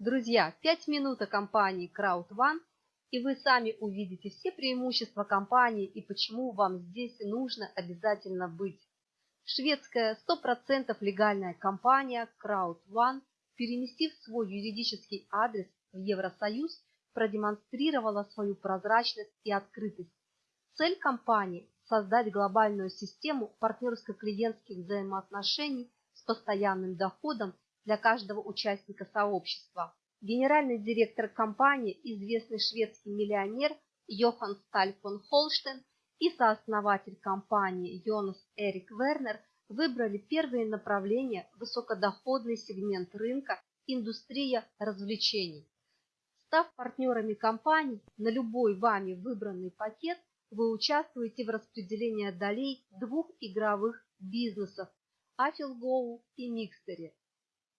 Друзья, 5 минут о компании CrowdOne, и вы сами увидите все преимущества компании и почему вам здесь нужно обязательно быть. Шведская 100% легальная компания CrowdOne, переместив свой юридический адрес в Евросоюз, продемонстрировала свою прозрачность и открытость. Цель компании – создать глобальную систему партнерско-клиентских взаимоотношений с постоянным доходом для каждого участника сообщества. Генеральный директор компании, известный шведский миллионер Йохан Сталь фон Холштейн и сооснователь компании Йонас Эрик Вернер выбрали первые направления высокодоходный сегмент рынка индустрия развлечений. Став партнерами компании на любой вами выбранный пакет, вы участвуете в распределении долей двух игровых бизнесов Affilgo и Микстере.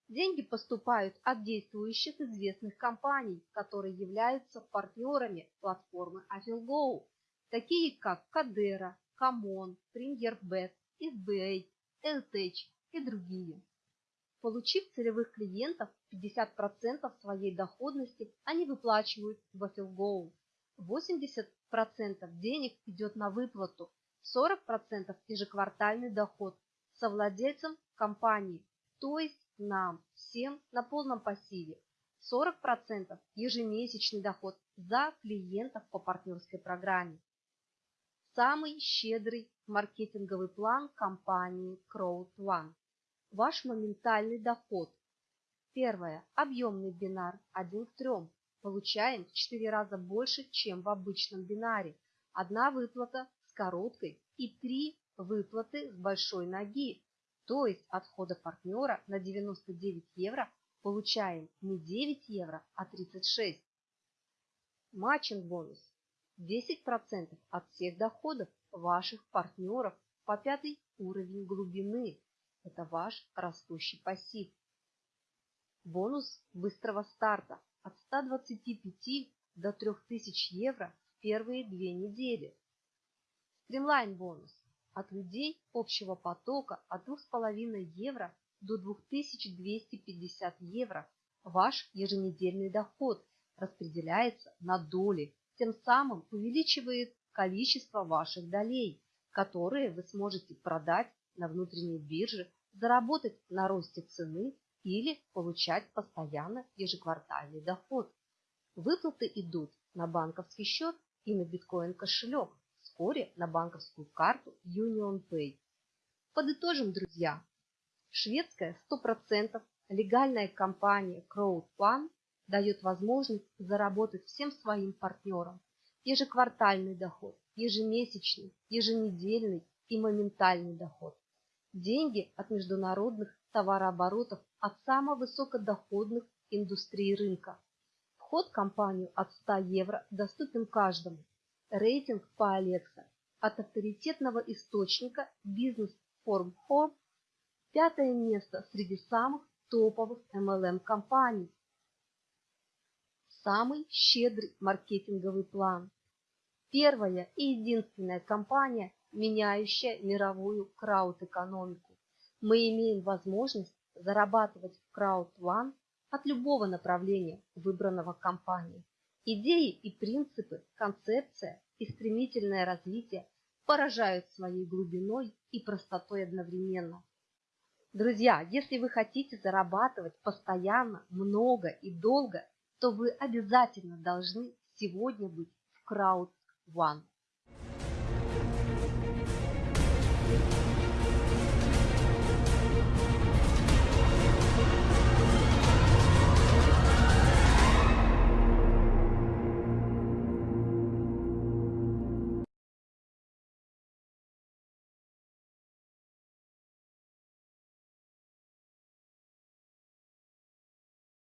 Деньги поступают от действующих известных компаний, которые являются партнерами платформы Affilgo, такие как Кадера, Камон, PremierBet, SBA, LTech и другие. Получив целевых клиентов, 50% своей доходности они выплачивают в Affilgo. 80% денег идет на выплату, 40% ежеквартальный доход совладельцам компании, то есть нам всем на полном пассиве. 40% ежемесячный доход за клиентов по партнерской программе. Самый щедрый маркетинговый план компании Crowd One ваш моментальный доход. Первое. Объемный бинар 1 к 3. Получаем в 4 раза больше, чем в обычном бинаре. Одна выплата с короткой и три выплаты с большой ноги. То есть от входа партнера на 99 евро получаем не 9 евро, а 36. Матчинг бонус. 10% от всех доходов ваших партнеров по пятый уровень глубины это ваш растущий пассив. Бонус быстрого старта от 125 до 3000 евро в первые две недели. Стримлайн бонус от людей общего потока от 2,5 евро до 2250 евро. Ваш еженедельный доход распределяется на доли, тем самым увеличивает количество ваших долей, которые вы сможете продать на внутренней бирже заработать на росте цены или получать постоянно ежеквартальный доход. Выплаты идут на банковский счет и на биткоин кошелек, вскоре на банковскую карту Union Pay. Подытожим, друзья. Шведская 100% легальная компания CrowdPlan дает возможность заработать всем своим партнерам ежеквартальный доход, ежемесячный, еженедельный и моментальный доход деньги от международных товарооборотов от самых высокодоходных индустрий рынка. Вход в компанию от 100 евро доступен каждому. Рейтинг по Alexa от авторитетного источника Business Forum Home пятое место среди самых топовых MLM компаний. Самый щедрый маркетинговый план. Первая и единственная компания, меняющая мировую крауд-экономику. Мы имеем возможность зарабатывать в Crowd One от любого направления, выбранного компанией. Идеи и принципы, концепция и стремительное развитие поражают своей глубиной и простотой одновременно. Друзья, если вы хотите зарабатывать постоянно, много и долго, то вы обязательно должны сегодня быть в Crowd One.